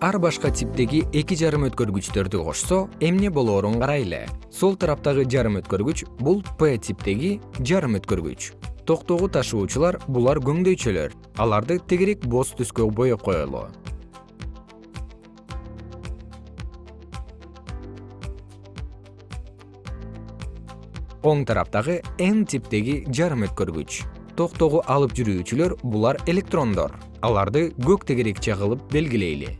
ар башка типтеги эки жарым өткөргүчтөрдү кошсо эмне болоорун карайлы сол тараптагы жарым өткөргүч бул п типтеги жарым өткөргүч. Токтогу ташуучулар булар көңдөйчөлөр. Аларды тегерек боз түскө боеп коелу. Оң тараптагы н типтеги жарым өткөргүч. Токтогу алып жүрүүчүлөр булар электрондор. Аларды көк тегерекче кылып белгилейли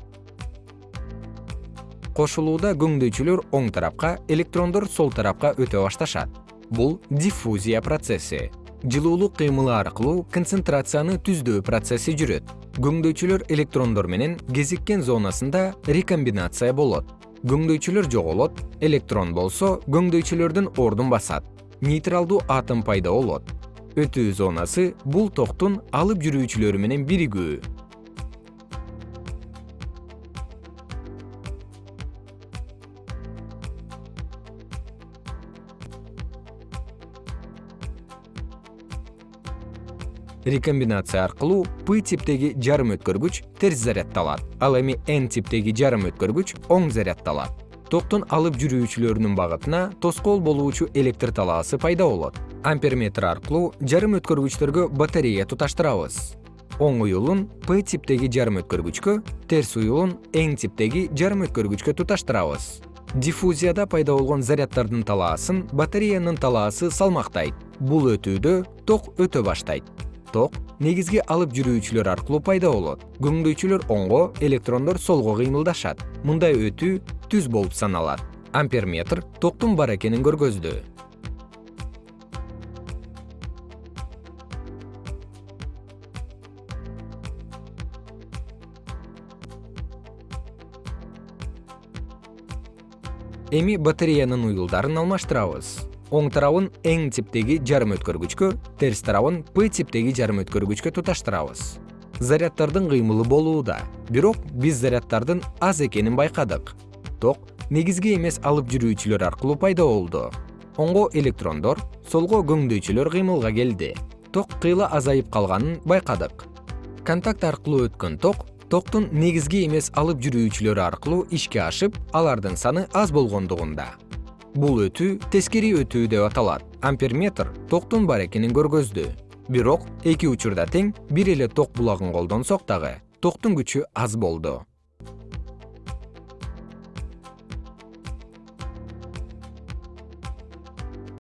кошулууда көңдөйчүлөр оң тарапка электрондор сол тарапка өтө башташат. Бул диффузия процесси. Жылуулук кыймылы аркылуу концентрацияны түздөө процесси жүрөт. Көңдөйчүлөр электрондор менен кезиккен зонасында рекомбинация болот. Көңдөйчүлөр жоголот электрон болсо көңдөйчүлөрдүн ордун басат. Нейтралдуу атом пайда болот. Өтүү зонасы бул токтун алып жүрүүчүлөрү менен биригүү рекомбинация аркылуу п типтеги жарым өткөргүч терс заряддалат ал эми н типтеги жарым өткөргүч оң заряддалат токтун алып жүрүүчүлөрүнүн багытына тоскоол болуучу электр талаасы пайда болот. Амперметр аркылуу жарым өткөргүчтөргө батарея туташтырабыз. Оң уюлун п типтеги жарым өткөргүчкө терс уюлун н типтеги жарым өткөргүчкө туташтырабыз. Диффузияда пайда болгон заряддардын талаасын батареянын талаасы салмактайт. Бул өтүүдө ток өтө баштайт ток негизги алып жүрүүчүлөр аркылуу пайда болот. Көңдөйчүлөр оңго электрондор солго кыймылдашат. Мындай өтүү түз болуп саналат. Амперметр токтун бар экенин көргөздү. Эми батареянын уюлдарын алмаштырабыз оң тарабын н типтеги жарым өткөргүчкө терс тарабын п типтеги жарым өткөргүчкө туташтырабыз. Заряддардын кыймылы болууда бирок биз заряддардын аз экенин байкадык. Ток негизги эмес алып жүрүүчүлөр аркылуу пайда болду. Оңго электрондор солго көңдөйчүлөр кыймылга келди. Ток кыйла азайып калганын байкадык. Контакт аркылуу өткөн ток токтун негизги эмес алып жүрүүчүлөрү аркылуу ишке ашып алардын саны аз болгондугунда бул өтүү тескери өтүү деп аталат. Амперметр токтун бар экенин көргөздү. Бирок эки учурда тең бир эле ток булагын колдонсок дагы токтун күчү аз болду